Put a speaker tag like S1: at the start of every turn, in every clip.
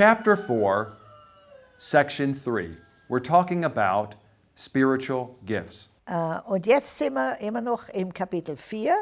S1: chapter 4, section 3. We're talking about spiritual gifts.
S2: Äh, Und jetzt sind wir immer noch im Kapitel 4,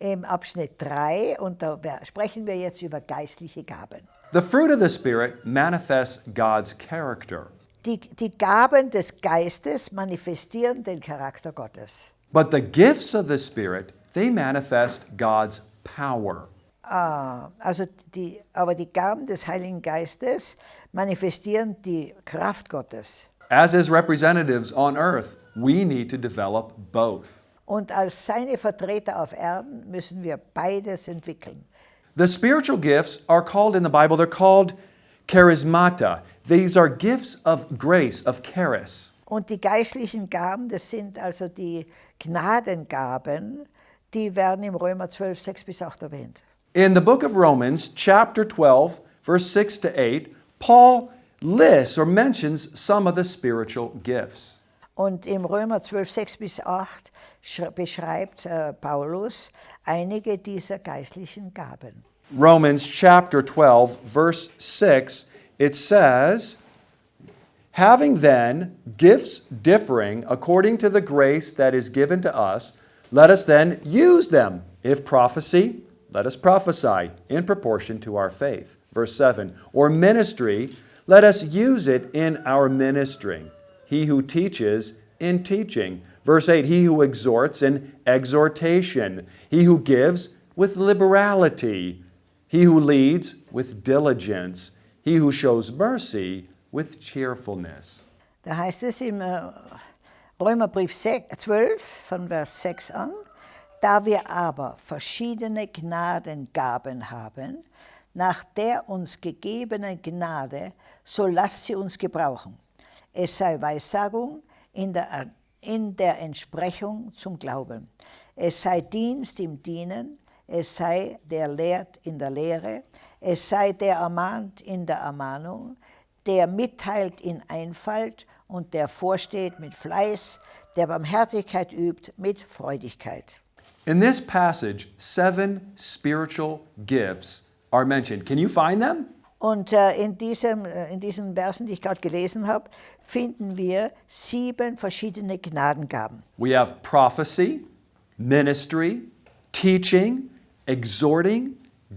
S2: im Abschnitt 3 und da sprechen wir jetzt über geistliche Gaben.
S1: The fruit of the Spirit manifests God's character,
S2: Die, die Gaben des Geistes manifestieren den Charakter Gottes.
S1: but the gifts of the Spirit, they manifest God's power.
S2: Ah, also die, aber die Gaben des Heiligen Geistes manifestieren die Kraft Gottes.
S1: As His representatives on earth, we need to develop both.
S2: Und als seine Vertreter auf Erden müssen wir beides entwickeln.
S1: The spiritual gifts are called in the Bible, they're called charismata. These are gifts of grace, of charis.
S2: Und die geistlichen Gaben, das sind also die Gnadengaben, die werden im Römer 12, 6 bis 8 erwähnt.
S1: In the book of Romans, chapter 12, verse 6 to 8, Paul lists or mentions some of the spiritual gifts.
S2: Und im Römer 12, 6 bis 8 sch- beschreibt äh, Paulus einige dieser geistlichen Gaben.
S1: Romans chapter 12, verse 6, it says, Having then gifts differing according to the grace that is given to us, let us then use them. If prophecy, let us prophesy in proportion to our faith. Verse 7, or ministry, let us use it in our ministering. He who teaches, in teaching. Verse 8, he who exhorts, in exhortation. He who gives, with liberality. He who leads, with diligence. He who shows mercy, with cheerfulness.
S2: Da heißt es im Römerbrief 12 von Vers 6 an, da wir aber verschiedene Gnadengaben haben, nach der uns gegebenen Gnade, so lasst sie uns gebrauchen. Es sei Weissagung in der, in der Entsprechung zum Glauben. Es sei Dienst im Dienen, es sei der lehrt in der Lehre, es sei der ermahnt in der Ermahnung, der mitteilt in Einfalt und der vorsteht mit Fleiß, der Barmherzigkeit übt mit Freudigkeit.
S1: In this passage, seven spiritual gifts are mentioned. Can you find them?
S2: Und äh, in, diesem, äh, in diesen Versen, die ich gerade gelesen habe, finden wir sieben verschiedene Gnadengaben.
S1: We have prophecy, ministry, teaching, exhorting,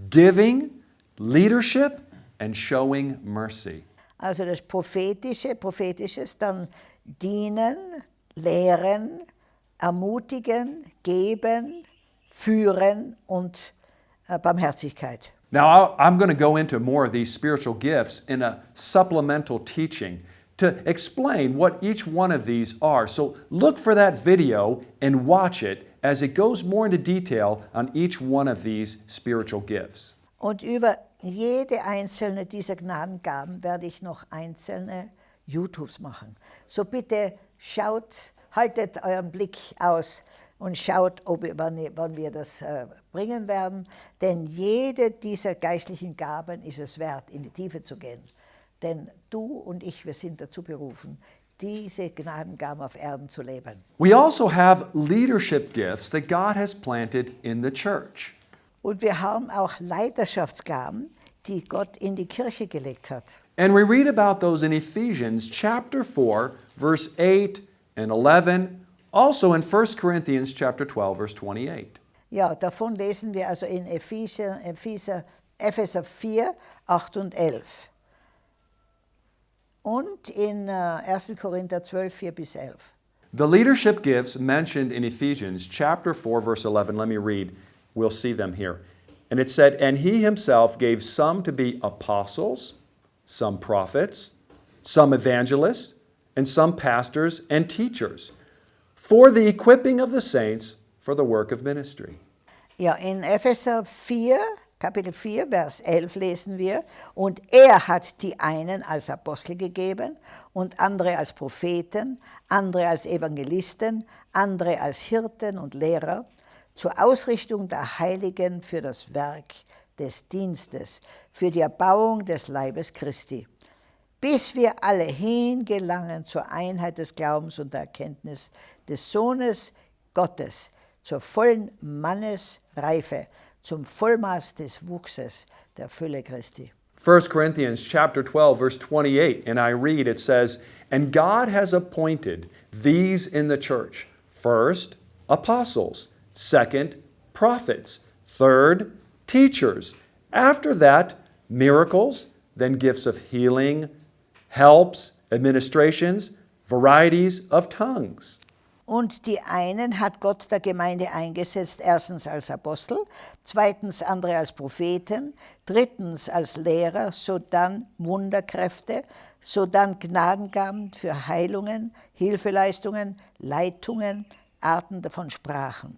S1: giving, leadership, and showing mercy.
S2: Also das Prophetische, Prophetisches, dann dienen, lehren, ermutigen, geben, führen und äh, Barmherzigkeit.
S1: Now, I'm going to go into more of these spiritual gifts in a supplemental teaching to explain what each one of these are. So look for that video and watch it as it goes more into detail on each one of these spiritual gifts.
S2: Und über jede einzelne dieser Gnadengaben werde ich noch einzelne YouTubes machen. So bitte schaut, haltet euren Blick aus und schaut, ob, wann wir das äh, bringen werden. Denn jede dieser geistlichen Gaben ist es wert, in die Tiefe zu gehen. Denn du und ich, wir sind dazu berufen, diese Gnadengaben auf Erden zu leben.
S1: We also have leadership gifts that God has planted in the church.
S2: Und wir haben auch Leiterschaftsgaben, die Gott in die Kirche gelegt hat.
S1: And we read about those in Ephesians chapter 4, verse 8 and 11, also in 1 Corinthians chapter 12, verse 28.
S2: Ja, davon lesen wir also in Epheser, Epheser, Epheser 4, 8 und 11. Und in äh, 1. Korinther 12, 4 bis 11.
S1: The leadership gifts mentioned in Ephesians chapter 4, verse 11, let me read. We'll see them here. And it said, And he himself gave some to be apostles, some prophets, some evangelists, and some pastors and teachers, for the equipping of the saints for the work of ministry.
S2: Ja, in Epheser 4, Kapitel 4, Vers 11 lesen wir, und er hat die einen als Apostel gegeben und andere als Propheten, andere als Evangelisten, andere als Hirten und Lehrer, zur Ausrichtung der Heiligen für das Werk des Dienstes, für die Erbauung des Leibes Christi, bis wir alle hingelangen zur Einheit des Glaubens und der Erkenntnis des Sohnes Gottes, zur vollen Mannesreife, zum Vollmaß des Wuchses der Fülle Christi.
S1: 1 Corinthians chapter 12 verse 28 and I read it says and God has appointed these in the church. First apostles. Second prophets. Third teachers. After that miracles then gifts of healing helps administrations varieties of tongues
S2: Und die einen hat Gott der Gemeinde eingesetzt, erstens als Apostel, zweitens andere als Propheten, drittens als Lehrer, sodann Wunderkräfte, sodann Gnadengaben für Heilungen, Hilfeleistungen, Leitungen, Arten von Sprachen.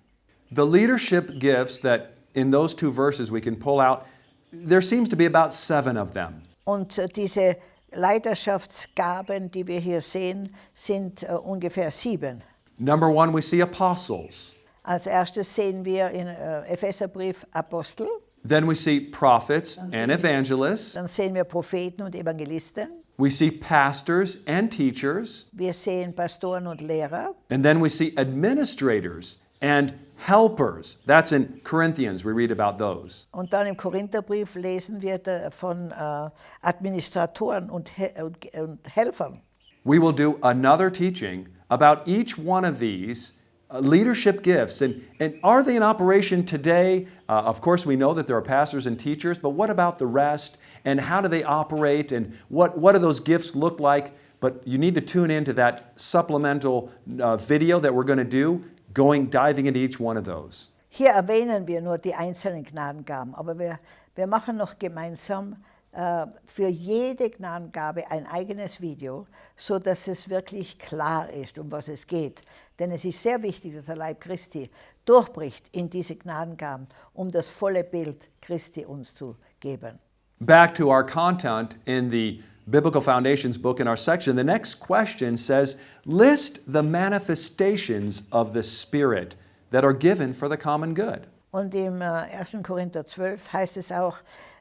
S1: The leadership gifts that in those two verses we can pull out, there seems to be about seven of them.
S2: Und äh, diese Leiterschaftsgaben, die wir hier sehen, sind äh, ungefähr sieben.
S1: Number one, we see apostles.
S2: Als erstes sehen wir in äh, Epheserbrief Apostel,
S1: Then we see prophets and evangelists.
S2: dann sehen wir Propheten und Evangelisten,
S1: We see pastors and teachers.
S2: wir sehen Pastoren und Lehrer,
S1: And then we see administrators and helpers. That's in Corinthians. We read about those.
S2: Und dann im Korintherbrief lesen wir von äh, Administratoren und, und, und Helfern.
S1: We will do another teaching about each one of these uh, leadership gifts. And, and are they in operation today? Uh, of course, we know that there are pastors and teachers, but what about the rest? And how do they operate? And what, what do those gifts look like? But you need to tune into that supplemental uh, video that we're going to do, going, diving into each one of those.
S2: Hier erwähnen wir nur die einzelnen Gnadengaben, aber wir, wir machen noch gemeinsam äh, für jede Gnadengabe ein eigenes Video, so dass es wirklich klar ist, um was es geht. Denn es ist sehr wichtig, dass der Leib Christi durchbricht in diese Gnadengaben, um das volle Bild Christi uns zu geben.
S1: Back to our content in the Biblical Foundations book in our section, the next question says, list the manifestations of the Spirit that are given for the common good.
S2: Und im äh, 1. Korinther 12 heißt es auch,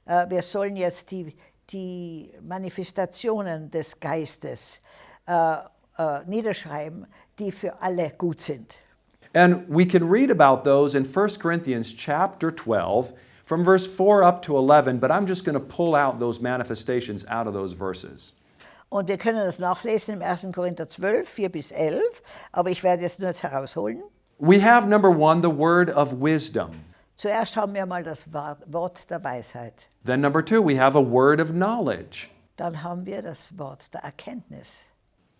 S2: äh, wir sollen jetzt die, die Manifestationen des Geistes äh, äh, niederschreiben, die für alle gut sind.
S1: And we can read about those in 1 Corinthians chapter 12 from verse 4 up to 11, but I'm just going to pull out those manifestations out of those verses.
S2: Und wir können das nachlesen im 1. Korinther 12, 4 bis 11, aber ich werde es nur jetzt herausholen.
S1: We have number one, the word of wisdom.
S2: Zuerst haben wir mal das Wort der Weisheit.
S1: Then number two, we have a word of knowledge.
S2: Dann haben wir das Wort der Erkenntnis.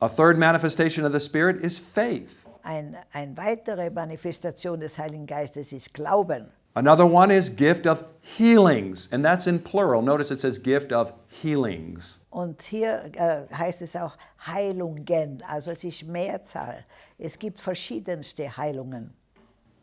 S1: A third manifestation of the Spirit is faith.
S2: Ein, eine weitere Manifestation des Heiligen Geistes ist Glauben.
S1: Another one is gift of healings, and that's in plural. Notice it says gift of healings.
S2: Und hier äh, heißt es auch Heilungen, also es ist Mehrzahl. Es gibt verschiedenste Heilungen.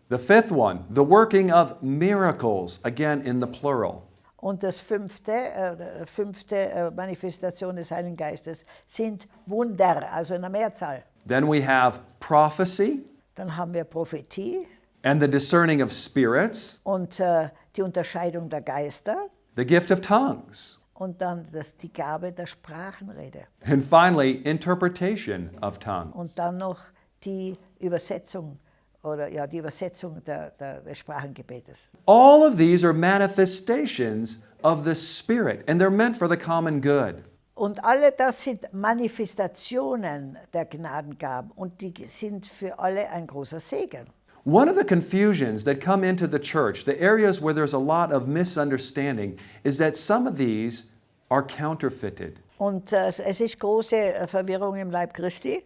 S1: The fifth one, the working of miracles, again in the plural.
S2: Und das fünfte, äh, fünfte äh, Manifestation des Heiligen Geistes sind Wunder, also in der Mehrzahl.
S1: Then we have prophecy
S2: Dann haben wir Prophetie
S1: and the discerning of spirits,
S2: und äh, die Unterscheidung der Geister
S1: the gift of tongues,
S2: und dann das, die Gabe der Sprachenrede
S1: and finally, interpretation of tongues.
S2: und dann noch die Übersetzung oder ja die Übersetzung der, der, des Sprachengebetes.
S1: All of these are manifestations of the Spirit, and they're meant for the common good.
S2: Und alle das sind Manifestationen der Gnadengaben und die sind für alle ein großer Segen.
S1: One of the confusions that come into the church, the areas where there's a lot of misunderstanding, is that some of these are counterfeited.
S2: Und äh, es ist große äh, Verwirrung im Leib Christi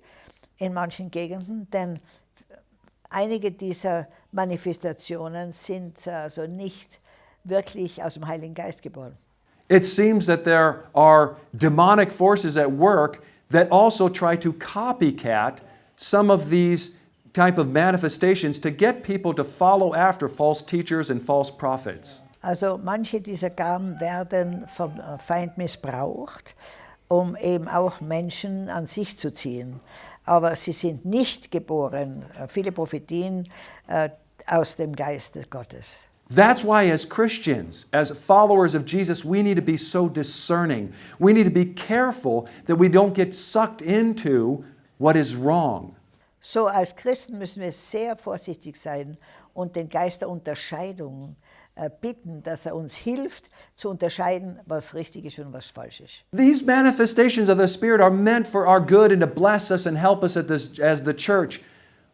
S2: in manchen Gegenden, denn einige dieser Manifestationen sind äh, also nicht wirklich aus dem Heiligen Geist geboren.
S1: It seems that there are demonic forces at work that also try to copycat some of these type of manifestations to get people to follow after false teachers and false prophets.
S2: Also manche dieser Gaben werden vom Feind missbraucht, um eben auch Menschen an sich zu ziehen. Aber sie sind nicht geboren, äh, viele Prophetien, äh, aus dem Geiste Gottes.
S1: That's why, as Christians, as followers of Jesus, we need to be so discerning. We need to be careful that we don't get sucked into what is wrong.
S2: So als Christen müssen wir sehr vorsichtig sein und den Geist der Unterscheidung äh, bitten, dass er uns hilft zu unterscheiden, was richtig ist und was falsch ist.
S1: These manifestations of the Spirit are meant for our good and to bless us and help us this, as the church.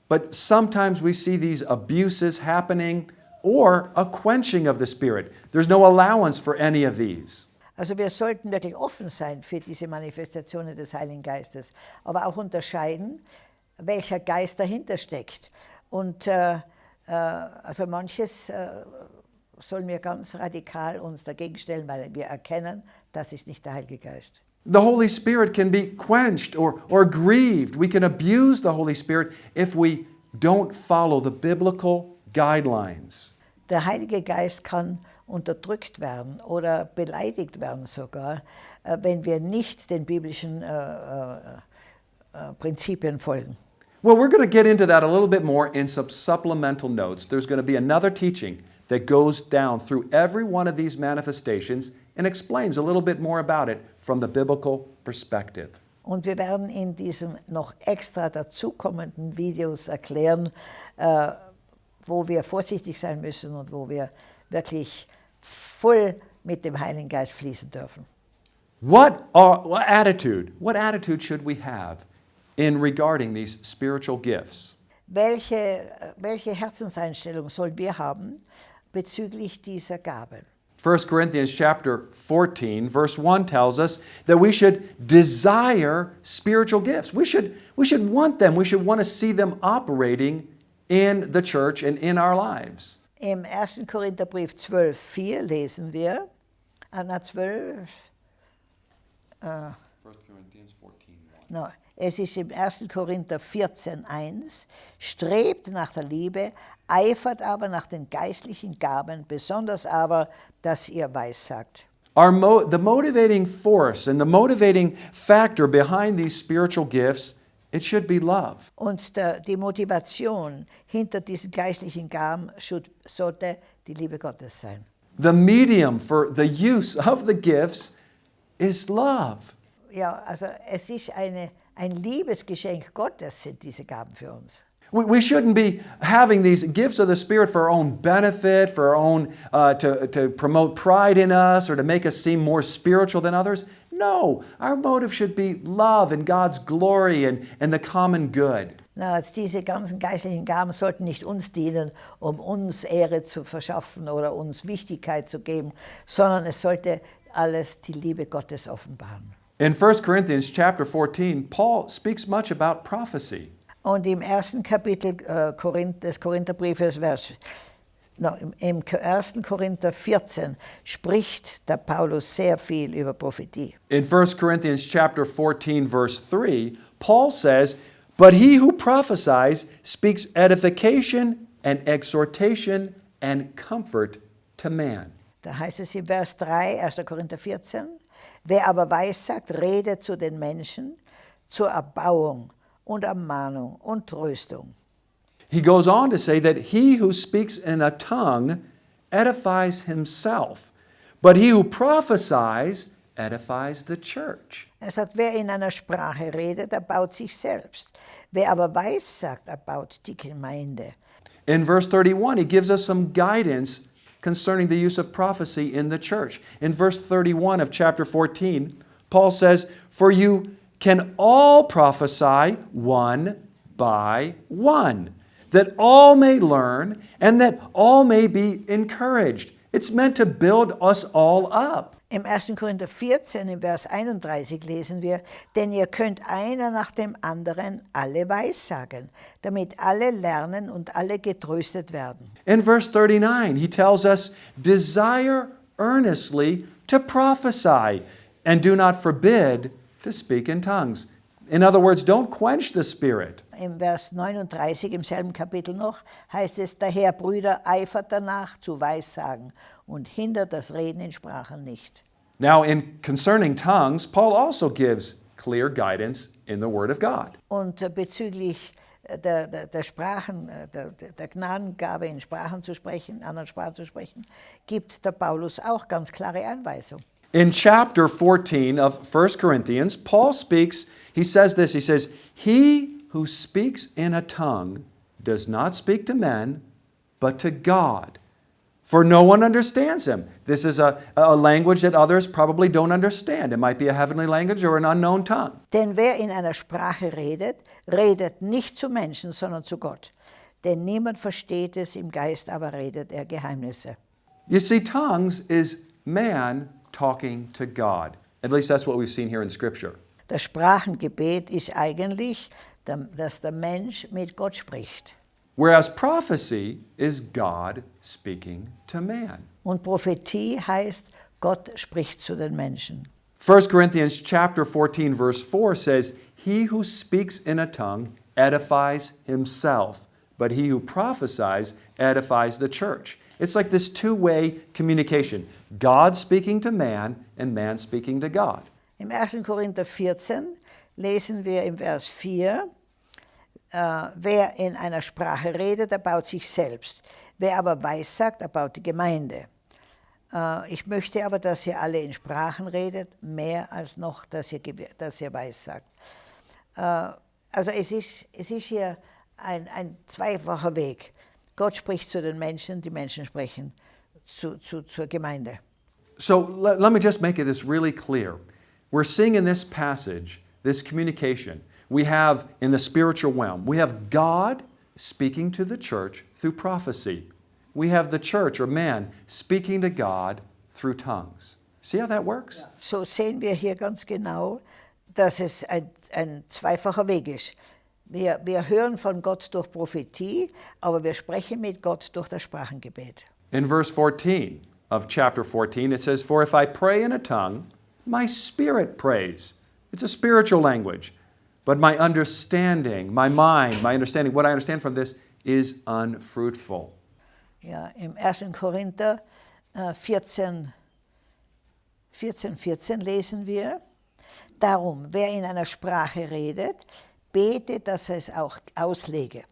S1: But sometimes we see these abuses happening or a quenching of the Spirit. There's no allowance for any of these.
S2: Also wir sollten wirklich offen sein für diese Manifestationen des Heiligen Geistes, aber auch unterscheiden, welcher Geist dahinter steckt. Und äh, äh, also manches äh, sollen wir ganz radikal uns dagegen stellen, weil wir erkennen, das ist nicht der Heilige Geist.
S1: The Holy Spirit can be quenched or, or grieved. We can abuse the Holy Spirit if we don't follow the biblical guidelines.
S2: Der Heilige Geist kann unterdrückt werden oder beleidigt werden sogar, äh, wenn wir nicht den biblischen äh, äh, äh, Prinzipien folgen.
S1: Well, we're going to get into that a little bit more in some supplemental notes. There's going to be another teaching that goes down through every one of these manifestations and explains a little bit more about it from the biblical perspective.
S2: Und wir werden in diesen noch extra dazukommenden Videos erklären, äh, wo wir vorsichtig sein müssen und wo wir wirklich voll mit dem Heiligen Geist fließen dürfen.
S1: What, are, what attitude, what attitude should we have in regarding these spiritual gifts?
S2: Welche, welche Herzenseinstellung sollen wir haben bezüglich dieser Gaben?
S1: 1 Corinthians chapter 14 verse 1 tells us that we should desire spiritual gifts. We should, we should want them. We should want to see them operating in the church and in our lives.
S2: Im 1. Korintherbrief 12, 4 lesen wir, Anna äh, 12,
S1: 1 Corinthians 14
S2: no, es ist im 1. Korinther 14, 1, strebt nach der Liebe, eifert aber nach den geistlichen Gaben, besonders aber, dass ihr weissagt.
S1: Our mo- the motivating force and the motivating factor behind these spiritual gifts, it should be love.
S2: Und der, die Motivation hinter diesen geistlichen Gaben should, sollte die Liebe Gottes sein.
S1: The medium for the use of the gifts is love.
S2: Ja, also es ist eine, ein Liebesgeschenk Gottes, sind diese Gaben für uns.
S1: We, we shouldn't be having these gifts of the Spirit for our own benefit, for our own, uh, to, to promote pride in us or to make us seem more spiritual than others. No, our motive should be love and God's glory and, and the common good.
S2: Na, jetzt diese ganzen geistlichen Gaben sollten nicht uns dienen, um uns Ehre zu verschaffen oder uns Wichtigkeit zu geben, sondern es sollte alles die Liebe Gottes offenbaren.
S1: In 1 Corinthians chapter 14, Paul speaks much about prophecy.
S2: Und im ersten Kapitel äh, Korinth, des Korintherbriefes, Vers, no, im, im 1. Korinther 14, spricht der Paulus sehr viel über Prophetie.
S1: In 1 Corinthians chapter 14 verse 3, Paul says, "But he who prophesies speaks edification and exhortation and comfort to man."
S2: Da heißt es in Vers 3, 1. Korinther 14, wer aber weissagt, redet zu den Menschen zur Erbauung und Ermahnung und Tröstung.
S1: He goes on to say that he who speaks in a tongue edifies himself, but he who prophesies edifies the church.
S2: Er sagt, wer in einer Sprache redet, erbaut sich selbst. Wer aber weissagt, erbaut die Gemeinde.
S1: In verse 31, he gives us some guidance concerning the use of prophecy in the church. In verse 31 of chapter 14, Paul says, For you can all prophesy one by one, that all may learn and that all may be encouraged. It's meant to build us all up.
S2: Im 1. Korinther 14, im Vers 31 lesen wir, denn ihr könnt einer nach dem anderen alle weissagen, damit alle lernen und alle getröstet werden.
S1: In verse 39, he tells us, Desire earnestly to prophesy, and do not forbid to speak in tongues. In other words, don't quench the Spirit.
S2: Im Vers 39 im selben Kapitel noch heißt es, daher Brüder eifert danach zu Weissagen und hindert das Reden in Sprachen nicht.
S1: Now, in concerning tongues, Paul also gives clear guidance in the Word of God.
S2: Und äh, bezüglich äh, der, der, der Sprachen, äh, der, der Gnadengabe in Sprachen zu sprechen, anderen Sprachen zu sprechen, gibt der Paulus auch ganz klare Anweisungen.
S1: In chapter 14 of 1 Corinthians, Paul speaks, he says this, he says, He who speaks in a tongue does not speak to men, but to God. For no one understands him. This is a, a language that others probably don't understand. It might be a heavenly language or an unknown tongue.
S2: Denn wer in einer Sprache redet, redet nicht zu Menschen, sondern zu Gott. Denn niemand versteht es, im Geist aber redet er Geheimnisse.
S1: You see, tongues is man talking to God. At least that's what we've seen here in Scripture.
S2: Das Sprachengebet ist eigentlich, dass der Mensch mit Gott spricht.
S1: Whereas prophecy is God speaking to man.
S2: Und Prophetie heißt, Gott spricht zu den Menschen.
S1: 1 Corinthians chapter 14 verse 4 says, "He who speaks in a tongue edifies himself, but he who prophesies edifies the church." It's like this two-way communication. God speaking to man and man speaking to God.
S2: Im 1. Korinther 14 lesen wir im Vers 4, äh, wer in einer Sprache redet, erbaut sich selbst. Wer aber weissagt, erbaut die Gemeinde. Äh, ich möchte aber, dass ihr alle in Sprachen redet, mehr als noch, dass ihr, dass ihr weissagt. Äh, also es ist, es ist hier ein, ein zweifacher Weg. Gott spricht zu den Menschen, die Menschen sprechen zu, zu, zur Gemeinde.
S1: So let, let me just make this really clear. We're seeing in this passage this communication. We have in the spiritual realm, we have God speaking to the church through prophecy. We have the church or man speaking to God through tongues. See how that works?
S2: So sehen wir hier ganz genau, dass es ein, ein zweifacher Weg ist. Wir, wir hören von Gott durch Prophetie, aber wir sprechen mit Gott durch das Sprachengebet.
S1: In verse 14 of chapter 14, it says, For if I pray in a tongue, my spirit prays. It's a spiritual language. But my understanding, my mind, my understanding, what I understand from this is unfruitful.
S2: Ja, Im 1. Korinther äh, 14, 14, 14 lesen wir, Darum, wer in einer Sprache redet, bete, dass er es auch auslege.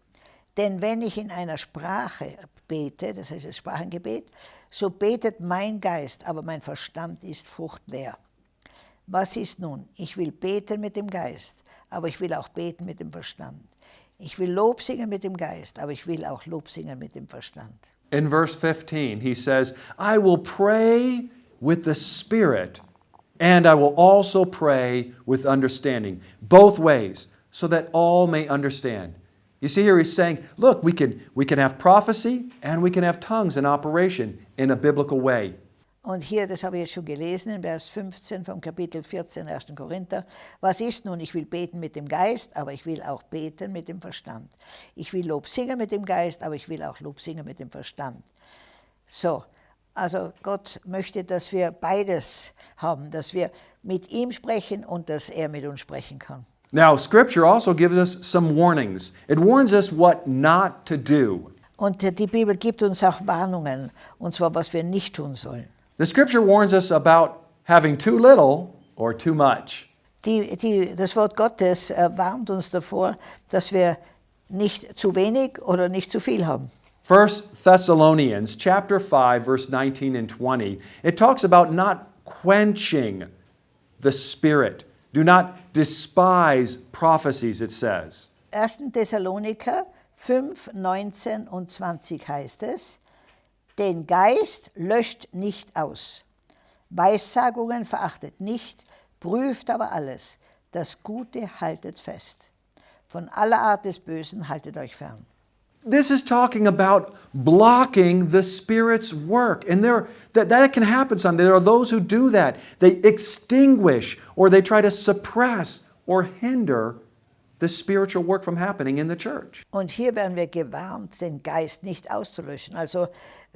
S2: Denn wenn ich in einer Sprache bete, das heißt das Sprachengebet, so betet mein Geist, aber mein Verstand ist fruchtleer. Was ist nun? Ich will beten mit dem Geist, aber ich will auch beten mit dem Verstand. Ich will Lob singen mit dem Geist, aber ich will auch Lob singen mit dem Verstand.
S1: In verse 15, he says, I will pray with the Spirit, and I will also pray with understanding, both ways, so that all may understand. You see here he's saying, look, we can, we can have prophecy and we can have tongues in operation in a biblical way.
S2: Und hier, das habe ich jetzt schon gelesen, in Vers 15 vom Kapitel 14, 1. Korinther. Was ist nun? Ich will beten mit dem Geist, aber ich will auch beten mit dem Verstand. Ich will Lob singen mit dem Geist, aber ich will auch Lob singen mit dem Verstand. So, also Gott möchte, dass wir beides haben, dass wir mit ihm sprechen und dass er mit uns sprechen kann.
S1: Now, Scripture also gives us some warnings. It warns us what not to do.
S2: Und die Bibel gibt uns auch Warnungen, und zwar, was wir nicht tun sollen.
S1: The Scripture warns us about having too little or too much.
S2: Die, die, das Wort Gottes äh, warnt uns davor, dass wir nicht zu wenig oder nicht zu viel haben.
S1: 1 Thessalonians chapter 5 verse 19 and 20 it talks about not quenching the spirit do not despise prophecies it says
S2: 1. Thessaloniker 5, 19 und 20 heißt es, den Geist löscht nicht aus. Weissagungen verachtet nicht, prüft aber alles. Das Gute haltet fest. Von aller Art des Bösen haltet euch fern.
S1: this is talking about blocking the spirit's work and there that, that can happen someday there are those who do that they extinguish or they try to suppress or hinder the spiritual work from happening in the church
S2: Und hier werden wir gewarnt, den Geist nicht auszulöschen, also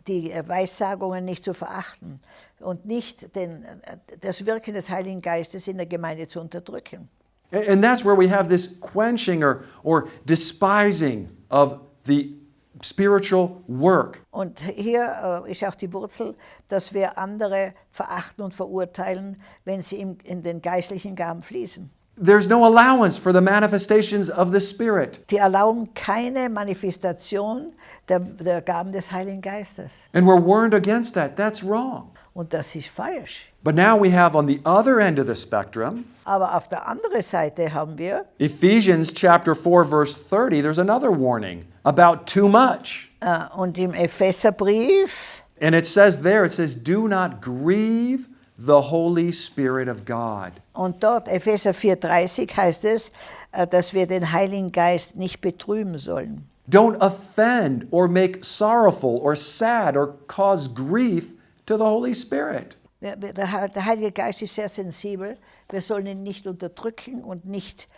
S2: die äh, Weissagungen nicht zu verachten und nicht den, äh, das Wirken des Heiligen Geistes in der Gemeinde zu unterdrücken.
S1: And that's where we have this quenching or, or despising of the spiritual work.
S2: Und hier äh, ist auch die Wurzel, dass wir andere verachten und verurteilen, wenn sie in den geistlichen Gaben fließen.
S1: There's no allowance for the manifestations of the Spirit.
S2: Die erlauben keine Manifestation der, der Gaben des Heiligen Geistes.
S1: And we're warned against that. That's wrong.
S2: Und das ist falsch.
S1: But now we have on the other end of the spectrum,
S2: Aber auf der anderen Seite haben wir
S1: Ephesians chapter 4 verse 30, there's another warning about too much.
S2: äh, und im Epheserbrief,
S1: And it says there, it says, do not grieve the Holy Spirit of God.
S2: und dort Epheser 4,30 heißt es, äh, dass wir den Heiligen Geist nicht betrüben sollen.
S1: Don't offend or make sorrowful or sad or cause grief to the Holy Spirit.
S2: Der der Heilige Geist ist sehr sensibel. Wir sollen ihn nicht unterdrücken und nicht,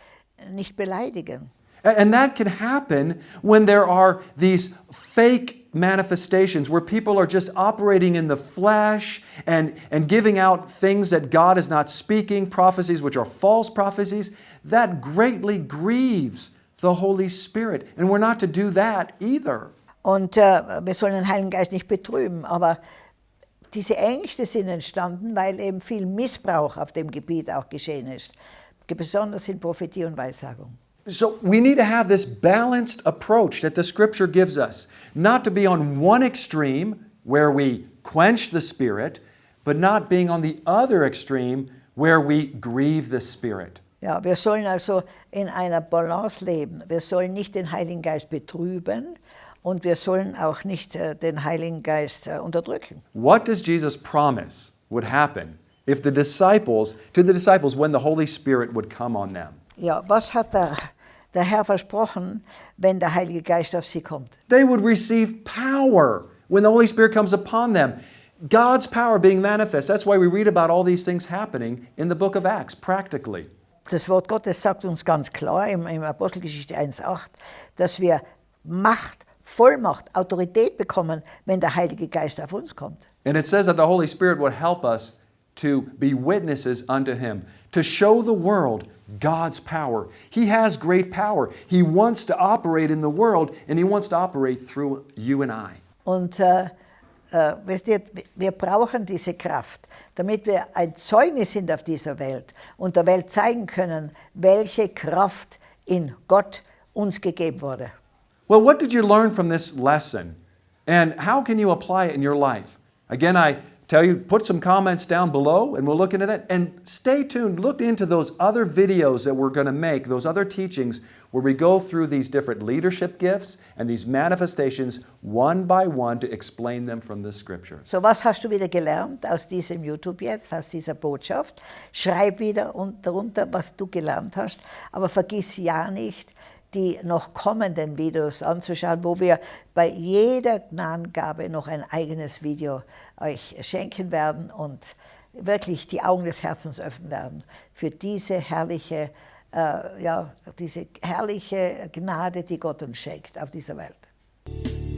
S2: nicht beleidigen.
S1: And that can happen when there are these fake manifestations where people are just operating in the flesh and, and giving out things that God is not speaking, prophecies which are false prophecies. That greatly grieves the Holy Spirit. And we're not to do that either.
S2: Und äh, wir sollen den Heiligen Geist nicht betrüben. Aber diese Ängste sind entstanden, weil eben viel Missbrauch auf dem Gebiet auch geschehen ist. Besonders in Prophetie und Weissagung.
S1: So we need to have this balanced approach that the scripture gives us, not to be on one extreme where we quench the spirit, but not being on the other extreme where we grieve the spirit.
S2: Ja, wir sollen also in einer Balance leben. Wir sollen nicht den Heiligen Geist betrüben und wir sollen auch nicht äh, den Heiligen Geist äh, unterdrücken.
S1: What does Jesus promise would happen if the disciples, to the disciples, when the Holy Spirit would come on them?
S2: Ja, was hat der, der Herr versprochen, wenn der Heilige Geist auf sie kommt?
S1: They would receive power when the Holy Spirit comes upon them. God's power being manifest. That's why we read about all these things happening in the book of Acts, practically.
S2: Das Wort Gottes sagt uns ganz klar im, im Apostelgeschichte 1,8, dass wir Macht, Vollmacht, Autorität bekommen, wenn der Heilige Geist auf uns kommt.
S1: And it says that the Holy Spirit would help us to be witnesses unto Him, to show the world God's power. He has great power. He wants to operate in the world, and He wants to operate through you and I.
S2: Und äh, äh, wisst ihr, wir brauchen diese Kraft, damit wir ein Zeugnis sind auf dieser Welt und der Welt zeigen können, welche Kraft in Gott uns gegeben wurde.
S1: Well, what did you learn from this lesson? And how can you apply it in your life? Again, I tell you, put some comments down below and we'll look into that. And stay tuned. Look into those other videos that we're going to make, those other teachings where we go through these different leadership gifts and these manifestations one by one to explain them from the scriptures.
S2: So, was hast du wieder gelernt aus diesem YouTube jetzt, aus dieser Botschaft? Schreib wieder un- darunter, was du gelernt hast, aber vergiss ja nicht, die noch kommenden Videos anzuschauen, wo wir bei jeder Gnadengabe noch ein eigenes Video euch schenken werden und wirklich die Augen des Herzens öffnen werden für diese herrliche, äh, ja, diese herrliche Gnade, die Gott uns schenkt auf dieser Welt.